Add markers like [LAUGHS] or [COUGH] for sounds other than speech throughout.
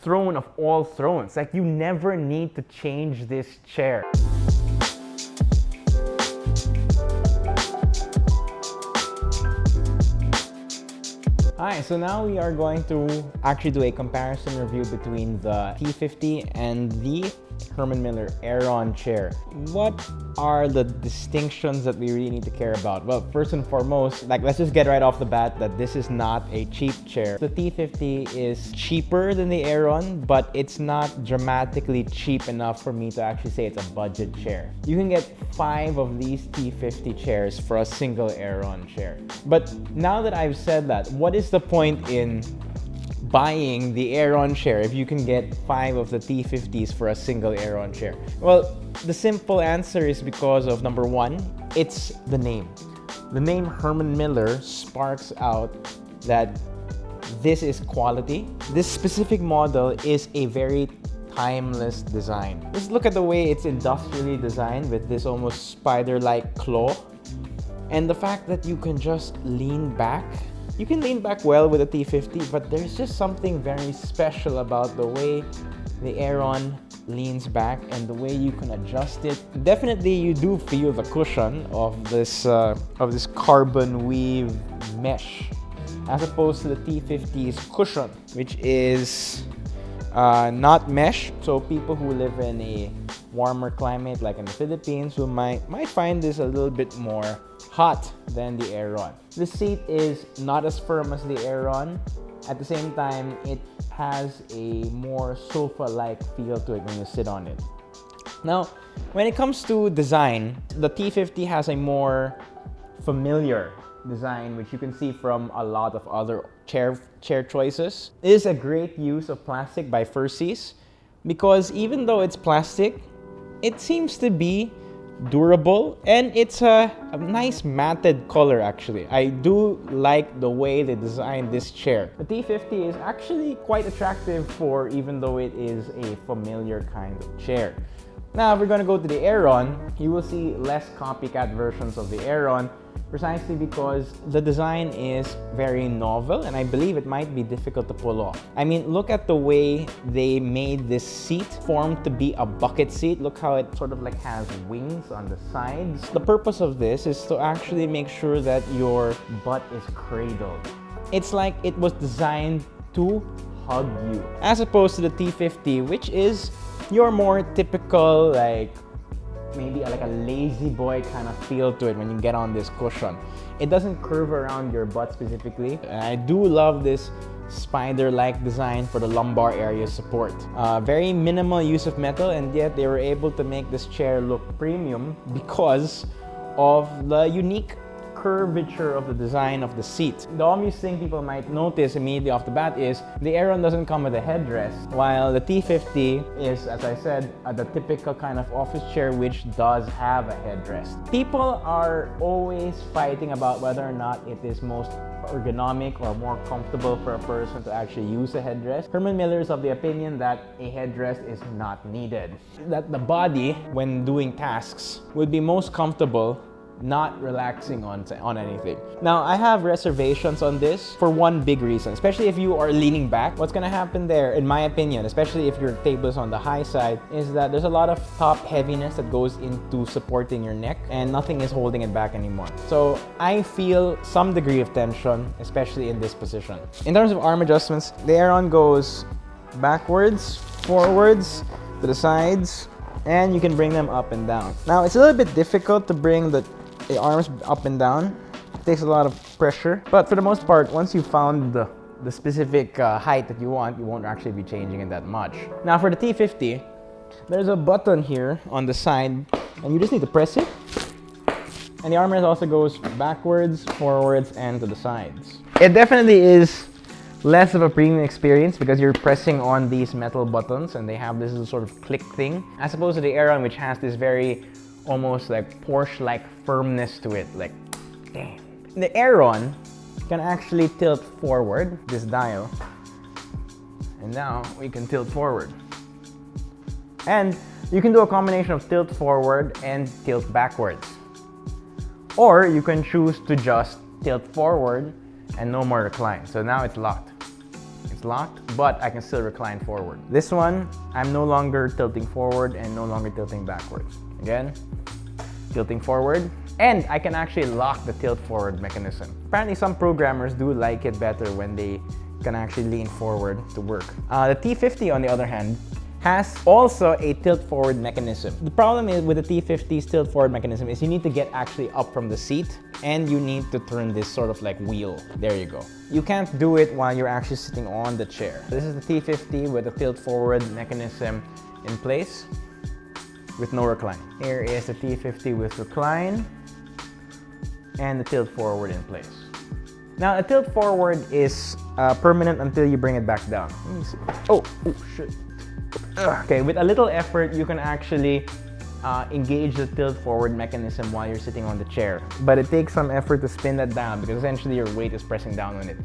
throne of all thrones. Like you never need to change this chair. Alright, so now we are going to actually do a comparison review between the T50 and the Herman Miller Aeron chair. What are the distinctions that we really need to care about? Well, first and foremost, like let's just get right off the bat that this is not a cheap chair. The T50 is cheaper than the Aeron, but it's not dramatically cheap enough for me to actually say it's a budget chair. You can get five of these T50 chairs for a single Aeron chair. But now that I've said that, what is the point in buying the Aeron chair if you can get five of the T50s for a single Aeron chair? Well, the simple answer is because of number one, it's the name. The name Herman Miller sparks out that this is quality. This specific model is a very timeless design. Let's look at the way it's industrially designed with this almost spider-like claw. And the fact that you can just lean back you can lean back well with a T50, but there's just something very special about the way the Aeron leans back and the way you can adjust it. Definitely you do feel the cushion of this, uh, of this carbon weave mesh as opposed to the T50's cushion, which is uh, not mesh. So people who live in a warmer climate like in the Philippines we might, might find this a little bit more hot than the Aeron. The seat is not as firm as the Aeron. At the same time, it has a more sofa-like feel to it when you sit on it. Now, when it comes to design, the T50 has a more familiar design, which you can see from a lot of other chair, chair choices. It is a great use of plastic by Fursys because even though it's plastic, it seems to be durable and it's a, a, nice matted color actually. I do like the way they designed this chair. The T50 is actually quite attractive for even though it is a familiar kind of chair. Now, if we're going to go to the Aeron, you will see less copycat versions of the Aeron precisely because the design is very novel and I believe it might be difficult to pull off. I mean, look at the way they made this seat formed to be a bucket seat. Look how it sort of like has wings on the sides. The purpose of this is to actually make sure that your butt is cradled. It's like it was designed to hug you as opposed to the T50 which is your more typical like maybe like a lazy boy kind of feel to it when you get on this cushion. It doesn't curve around your butt specifically. I do love this spider-like design for the lumbar area support. Uh, very minimal use of metal and yet they were able to make this chair look premium because of the unique curvature of the design of the seat. The obvious thing people might notice immediately off the bat is the Aeron doesn't come with a headrest, while the T50 is, as I said, the typical kind of office chair which does have a headrest. People are always fighting about whether or not it is most ergonomic or more comfortable for a person to actually use a headrest. Herman Miller is of the opinion that a headrest is not needed. That the body, when doing tasks, would be most comfortable not relaxing on, on anything. Now, I have reservations on this for one big reason, especially if you are leaning back. What's gonna happen there, in my opinion, especially if your table is on the high side, is that there's a lot of top heaviness that goes into supporting your neck and nothing is holding it back anymore. So I feel some degree of tension, especially in this position. In terms of arm adjustments, the Aeron goes backwards, forwards, to the sides, and you can bring them up and down. Now, it's a little bit difficult to bring the the arms up and down. It takes a lot of pressure. But for the most part, once you found the, the specific uh, height that you want, you won't actually be changing it that much. Now for the T50, there's a button here on the side and you just need to press it. And the armrest also goes backwards, forwards, and to the sides. It definitely is less of a premium experience because you're pressing on these metal buttons and they have this sort of click thing as opposed to the Aeron which has this very almost like Porsche-like firmness to it. Like, damn. The Aeron can actually tilt forward, this dial. And now we can tilt forward. And you can do a combination of tilt forward and tilt backwards. Or you can choose to just tilt forward and no more recline. So now it's locked. It's locked, but I can still recline forward. This one, I'm no longer tilting forward and no longer tilting backwards. Again, tilting forward, and I can actually lock the tilt forward mechanism. Apparently some programmers do like it better when they can actually lean forward to work. Uh, the T50 on the other hand has also a tilt forward mechanism. The problem is with the T50's tilt forward mechanism is you need to get actually up from the seat and you need to turn this sort of like wheel. There you go. You can't do it while you're actually sitting on the chair. This is the T50 with the tilt forward mechanism in place with no recline. Here is the T50 with recline and the tilt forward in place. Now, a tilt forward is uh, permanent until you bring it back down. Oh, oh shit. Okay, with a little effort, you can actually uh, engage the tilt forward mechanism while you're sitting on the chair. But it takes some effort to spin that down because essentially your weight is pressing down on it.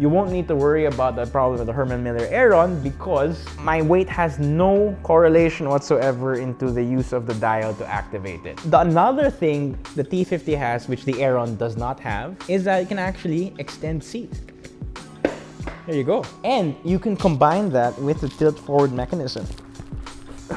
You won't need to worry about the problem with the Herman Miller Aeron because my weight has no correlation whatsoever into the use of the dial to activate it. The another thing the T50 has, which the Aeron does not have, is that it can actually extend seat. There you go. And you can combine that with the tilt forward mechanism. [SIGHS]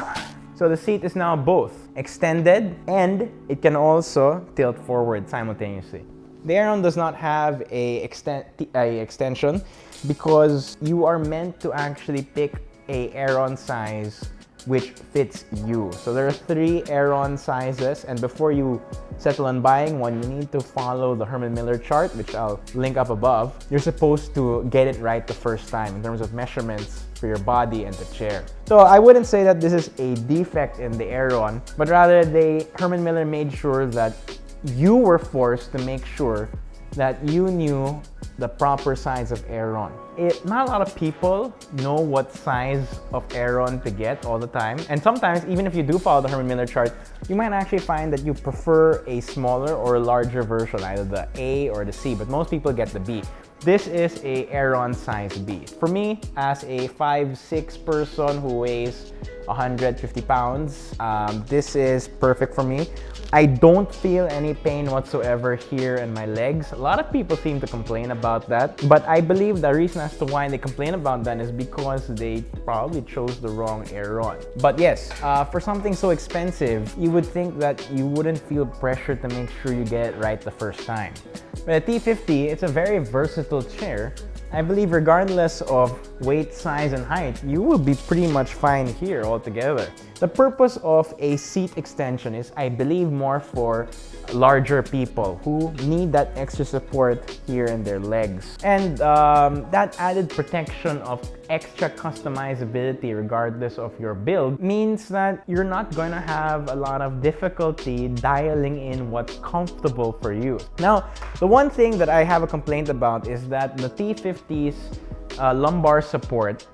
So the seat is now both extended and it can also tilt forward simultaneously. The Aeron does not have a, exten a extension because you are meant to actually pick a Aeron size which fits you. So there are three Aeron sizes and before you settle on buying one, you need to follow the Herman Miller chart, which I'll link up above. You're supposed to get it right the first time in terms of measurements for your body and the chair. So I wouldn't say that this is a defect in the Aeron, but rather they, Herman Miller made sure that you were forced to make sure that you knew the proper size of Aeron. It, not a lot of people know what size of Aeron to get all the time. And sometimes, even if you do follow the Herman Miller chart, you might actually find that you prefer a smaller or a larger version, either the A or the C, but most people get the B. This is a Aeron size B. For me, as a 5'6 person who weighs 150 pounds. Um, this is perfect for me. I don't feel any pain whatsoever here in my legs. A lot of people seem to complain about that, but I believe the reason as to why they complain about that is because they probably chose the wrong Aeron. But yes, uh, for something so expensive, you would think that you wouldn't feel pressure to make sure you get it right the first time. But at T50, it's a very versatile chair I believe regardless of weight, size, and height, you will be pretty much fine here altogether. The purpose of a seat extension is, I believe, more for larger people who need that extra support here in their legs. And um, that added protection of extra customizability regardless of your build means that you're not going to have a lot of difficulty dialing in what's comfortable for you. Now, the one thing that I have a complaint about is that the T50's uh, lumbar support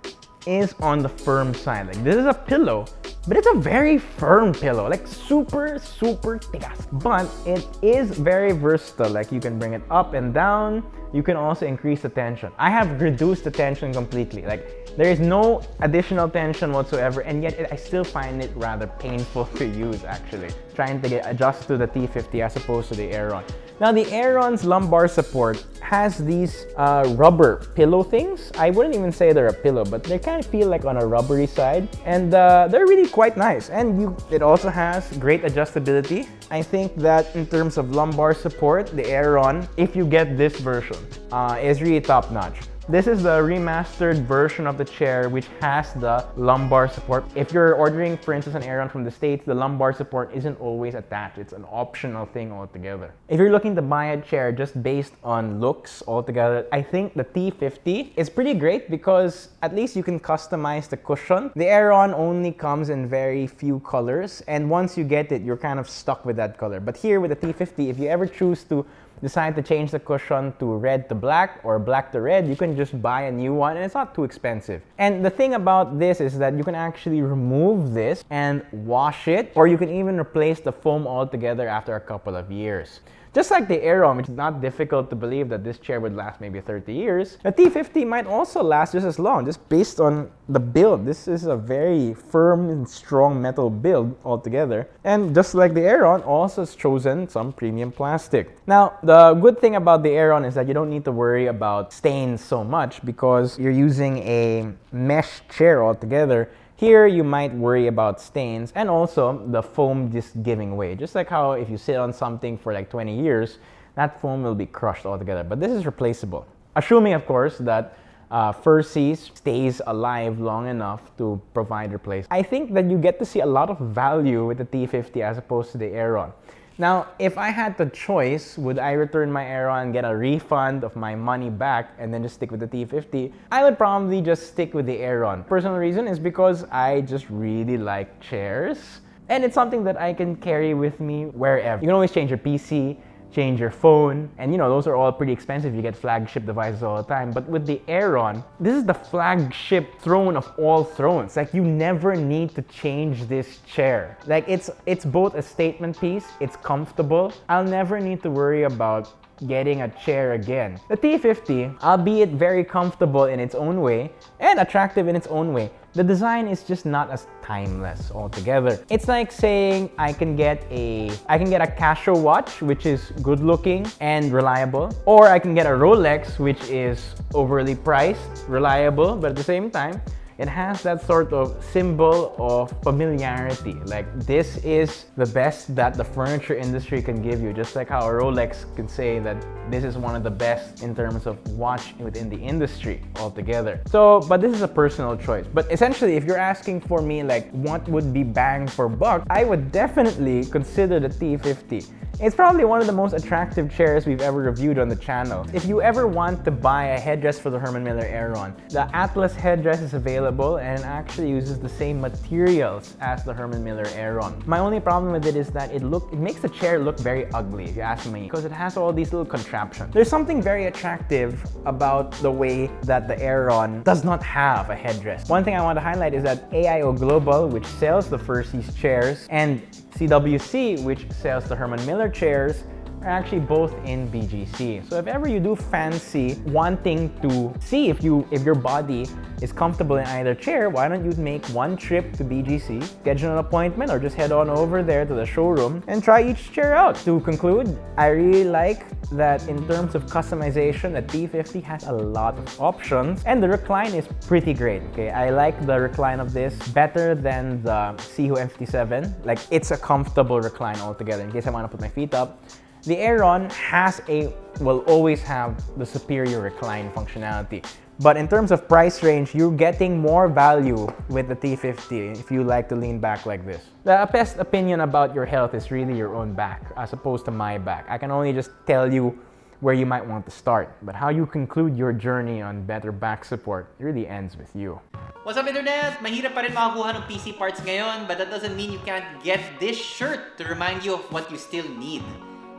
is on the firm side. Like this is a pillow, but it's a very firm pillow, like super, super tigas. But it is very versatile. Like you can bring it up and down. You can also increase the tension. I have reduced the tension completely. Like there is no additional tension whatsoever, and yet it, I still find it rather painful [LAUGHS] to use actually. Trying to get adjusted to the T50 as opposed to the Aeron. Now the Aeron's lumbar support has these uh, rubber pillow things. I wouldn't even say they're a pillow, but they kind of feel like on a rubbery side. And uh, they're really quite nice. And you, it also has great adjustability. I think that in terms of lumbar support, the Aeron, if you get this version, uh, is really top notch. This is the remastered version of the chair which has the lumbar support. If you're ordering, for instance, an Aeron from the States, the lumbar support isn't always attached. It's an optional thing altogether. If you're looking to buy a chair just based on looks altogether, I think the T50 is pretty great because at least you can customize the cushion. The Aeron only comes in very few colors and once you get it, you're kind of stuck with that color. But here with the T50, if you ever choose to decide to change the cushion to red to black or black to red, you can just buy a new one and it's not too expensive. And the thing about this is that you can actually remove this and wash it or you can even replace the foam altogether after a couple of years. Just like the Aeron, is not difficult to believe that this chair would last maybe 30 years, the T50 might also last just as long, just based on the build. This is a very firm and strong metal build altogether. And just like the Aeron, also has chosen some premium plastic. Now, the good thing about the Aeron is that you don't need to worry about stains so much because you're using a mesh chair altogether here, you might worry about stains and also the foam just giving way. Just like how if you sit on something for like 20 years, that foam will be crushed altogether. But this is replaceable. Assuming, of course, that uh, Fursys stays alive long enough to provide replacement. I think that you get to see a lot of value with the T50 as opposed to the Aeron. Now, if I had the choice, would I return my Aeron and get a refund of my money back and then just stick with the T50? I would probably just stick with the Aeron. Personal reason is because I just really like chairs. And it's something that I can carry with me wherever. You can always change your PC, change your phone. And you know, those are all pretty expensive. You get flagship devices all the time. But with the Aeron, this is the flagship throne of all thrones. Like you never need to change this chair. Like it's it's both a statement piece, it's comfortable. I'll never need to worry about getting a chair again. The T50, albeit very comfortable in its own way and attractive in its own way, the design is just not as timeless altogether. It's like saying I can get a I can get a Casio watch which is good looking and reliable or I can get a Rolex which is overly priced, reliable but at the same time it has that sort of symbol of familiarity. Like this is the best that the furniture industry can give you, just like how a Rolex can say that this is one of the best in terms of watch within the industry altogether. So, but this is a personal choice. But essentially, if you're asking for me like what would be bang for buck, I would definitely consider the T50. It's probably one of the most attractive chairs we've ever reviewed on the channel. If you ever want to buy a headdress for the Herman Miller Aeron, the Atlas headdress is available and actually uses the same materials as the Herman Miller Aeron. My only problem with it is that it look it makes the chair look very ugly, if you ask me, because it has all these little contraptions. There's something very attractive about the way that the Aeron does not have a headdress. One thing I want to highlight is that AIO Global, which sells the Fursys chairs, and CWC, which sells the Herman Miller chairs, are actually both in BGC. So if ever you do fancy wanting to see if you if your body is comfortable in either chair, why don't you make one trip to BGC, schedule an appointment, or just head on over there to the showroom and try each chair out. To conclude, I really like that in terms of customization, the T50 has a lot of options and the recline is pretty great. Okay, I like the recline of this better than the Sihoo M57. Like it's a comfortable recline altogether in case I want to put my feet up. The Aeron has a, will always have the superior recline functionality. But in terms of price range, you're getting more value with the T50 if you like to lean back like this. The best opinion about your health is really your own back as opposed to my back. I can only just tell you where you might want to start. But how you conclude your journey on better back support really ends with you. What's up internet? Mahirap pa rin makakuha ng PC parts ngayon but that doesn't mean you can't get this shirt to remind you of what you still need.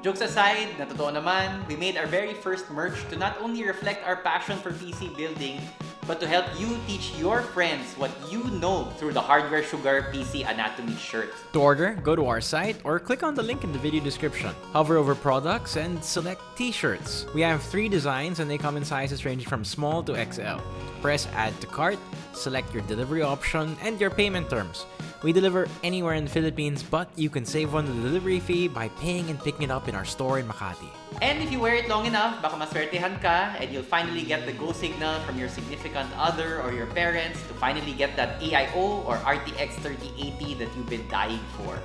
Jokes aside, na totoo naman, we made our very first merch to not only reflect our passion for PC building, but to help you teach your friends what you know through the Hardware Sugar PC Anatomy shirt. To order, go to our site or click on the link in the video description. Hover over products and select t-shirts. We have three designs and they come in sizes ranging from small to XL. Press add to cart, select your delivery option and your payment terms. We deliver anywhere in the Philippines, but you can save on the delivery fee by paying and picking it up in our store in Makati. And if you wear it long enough, baka maswertehan ka and you'll finally get the go signal from your significant other or your parents to finally get that AIO or RTX 3080 that you've been dying for.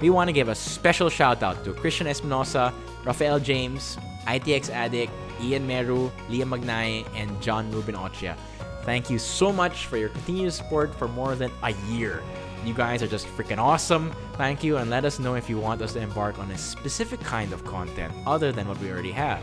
We want to give a special shout out to Christian Espinosa, Rafael James, ITX Addict, Ian Meru, Liam Magnay, and John Ruben Ochia. Thank you so much for your continued support for more than a year. You guys are just freaking awesome. Thank you and let us know if you want us to embark on a specific kind of content other than what we already have.